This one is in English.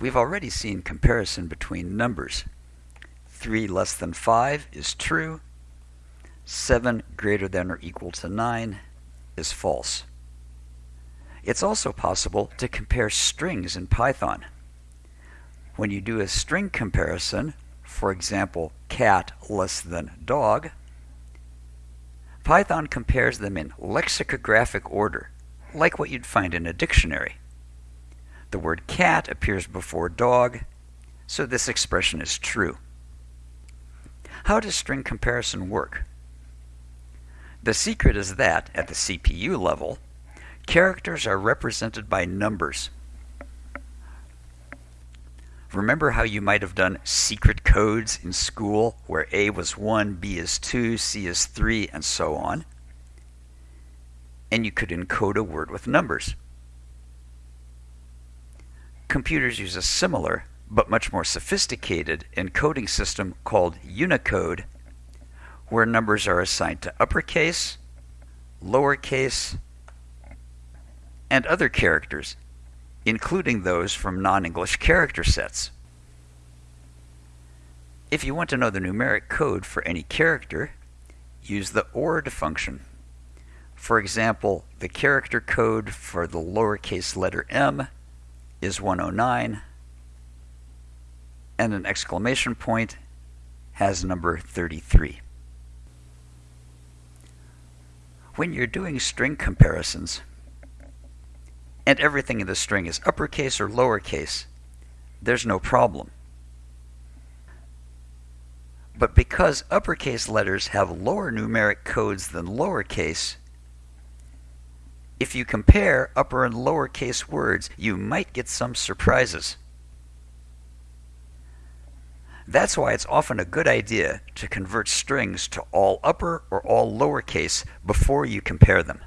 We've already seen comparison between numbers. 3 less than 5 is true. 7 greater than or equal to 9 is false. It's also possible to compare strings in Python. When you do a string comparison, for example, cat less than dog, Python compares them in lexicographic order, like what you'd find in a dictionary. The word cat appears before dog, so this expression is true. How does string comparison work? The secret is that, at the CPU level, characters are represented by numbers. Remember how you might have done secret codes in school where A was 1, B is 2, C is 3, and so on? And you could encode a word with numbers. Computers use a similar, but much more sophisticated encoding system called Unicode, where numbers are assigned to uppercase, lowercase, and other characters including those from non-English character sets. If you want to know the numeric code for any character, use the ORD function. For example, the character code for the lowercase letter m is 109, and an exclamation point has number 33. When you're doing string comparisons, and everything in the string is uppercase or lowercase, there's no problem. But because uppercase letters have lower numeric codes than lowercase, if you compare upper and lowercase words, you might get some surprises. That's why it's often a good idea to convert strings to all upper or all lowercase before you compare them.